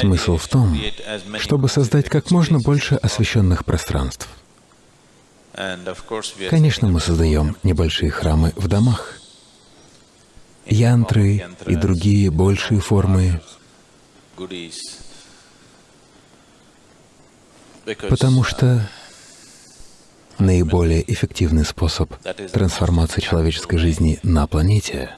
Смысл в том, чтобы создать как можно больше освещенных пространств. Конечно, мы создаем небольшие храмы в домах, янтры и другие большие формы, потому что наиболее эффективный способ трансформации человеческой жизни на планете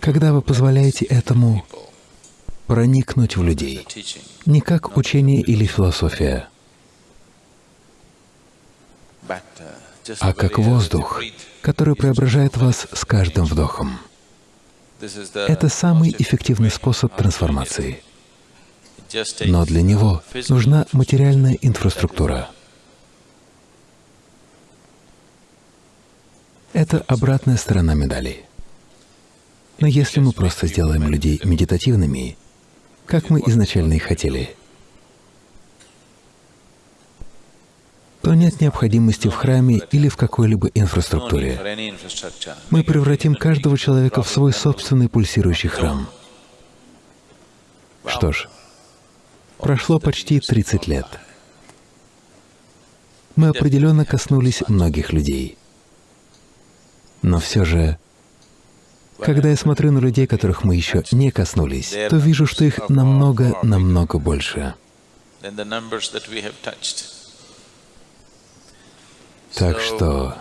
когда вы позволяете этому проникнуть в людей, не как учение или философия, а как воздух, который преображает вас с каждым вдохом. Это самый эффективный способ трансформации. Но для него нужна материальная инфраструктура. Это обратная сторона медали. Но если мы просто сделаем людей медитативными, как мы изначально и хотели, то нет необходимости в храме или в какой-либо инфраструктуре. Мы превратим каждого человека в свой собственный пульсирующий храм. Что ж, прошло почти 30 лет. Мы определенно коснулись многих людей. Но все же когда я смотрю на людей, которых мы еще не коснулись, то вижу, что их намного-намного больше. Так что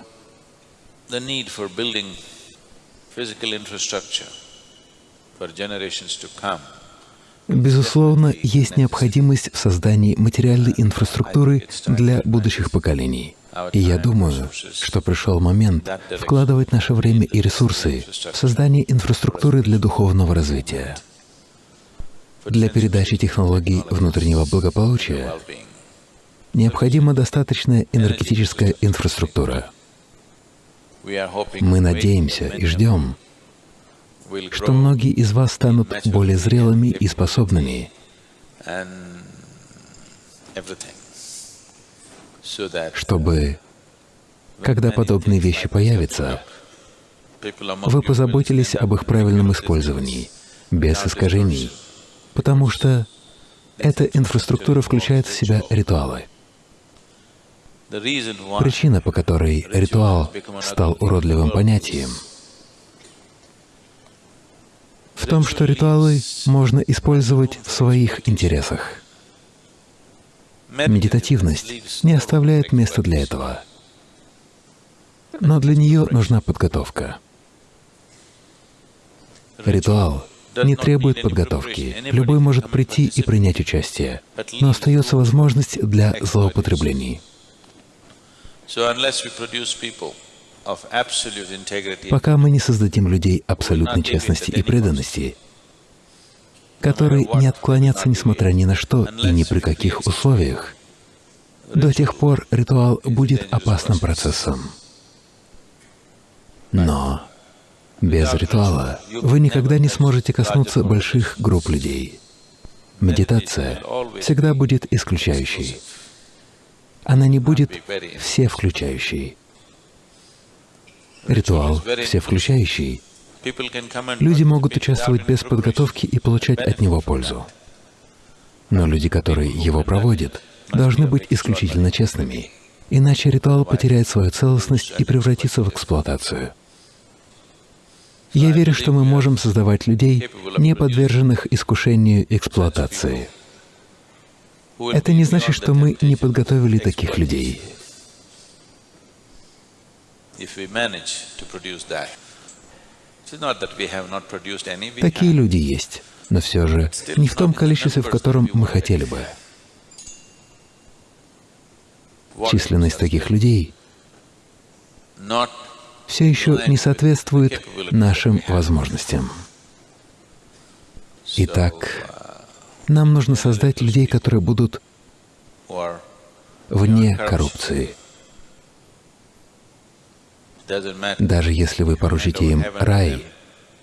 Безусловно, есть необходимость в создании материальной инфраструктуры для будущих поколений. И я думаю, что пришел момент вкладывать наше время и ресурсы в создание инфраструктуры для духовного развития, для передачи технологий внутреннего благополучия необходима достаточная энергетическая инфраструктура. Мы надеемся и ждем, что многие из вас станут более зрелыми и способными чтобы, когда подобные вещи появятся, вы позаботились об их правильном использовании, без искажений, потому что эта инфраструктура включает в себя ритуалы. Причина, по которой ритуал стал уродливым понятием, в том, что ритуалы можно использовать в своих интересах. Медитативность не оставляет места для этого, но для нее нужна подготовка. Ритуал не требует подготовки. Любой может прийти и принять участие, но остается возможность для злоупотреблений. Пока мы не создадим людей абсолютной честности и преданности, которые не отклонятся несмотря ни на что и ни при каких условиях, до тех пор ритуал будет опасным процессом. Но без ритуала вы никогда не сможете коснуться больших групп людей. Медитация всегда будет исключающей. Она не будет всевключающей. Ритуал всевключающий Люди могут участвовать без подготовки и получать от него пользу. Но люди, которые его проводят, должны быть исключительно честными, иначе ритуал потеряет свою целостность и превратится в эксплуатацию. Я верю, что мы можем создавать людей, не подверженных искушению эксплуатации. Это не значит, что мы не подготовили таких людей. Такие люди есть, но все же не в том количестве, в котором мы хотели бы. Численность таких людей все еще не соответствует нашим возможностям. Итак, нам нужно создать людей, которые будут вне коррупции. Даже если вы поручите им рай,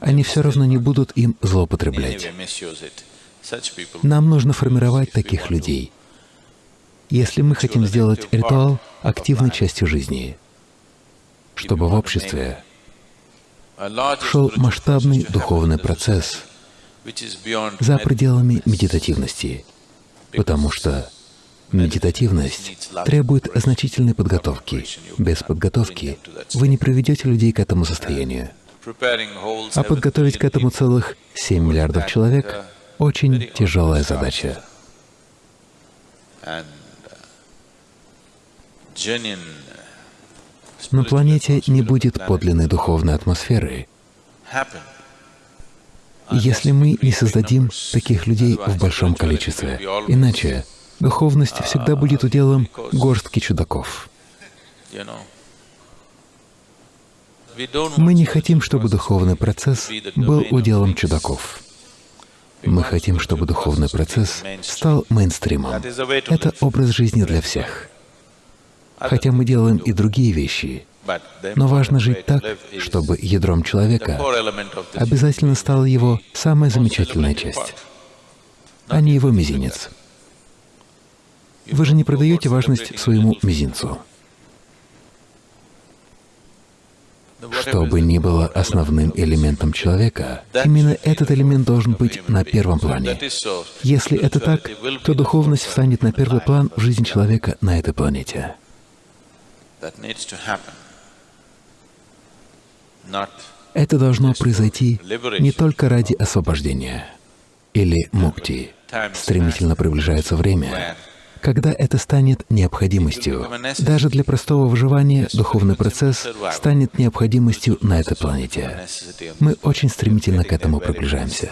они все равно не будут им злоупотреблять. Нам нужно формировать таких людей, если мы хотим сделать ритуал активной частью жизни, чтобы в обществе шел масштабный духовный процесс за пределами медитативности, потому что медитативность требует значительной подготовки. Без подготовки вы не приведете людей к этому состоянию. А подготовить к этому целых 7 миллиардов человек — очень тяжелая задача. На планете не будет подлинной духовной атмосферы, если мы не создадим таких людей в большом количестве. Иначе духовность всегда будет уделом горстки чудаков. Мы не хотим, чтобы духовный процесс был уделом чудаков. Мы хотим, чтобы духовный процесс стал мейнстримом. Это образ жизни для всех. Хотя мы делаем и другие вещи, но важно жить так, чтобы ядром человека обязательно стала его самая замечательная часть, а не его мизинец. Вы же не продаете важность своему мизинцу. Что бы ни было основным элементом человека, именно этот элемент должен быть на первом плане. Если это так, то духовность встанет на первый план в жизни человека на этой планете. Это должно произойти не только ради освобождения или мукти. Стремительно приближается время, когда это станет необходимостью. Даже для простого выживания духовный процесс станет необходимостью на этой планете. Мы очень стремительно к этому приближаемся.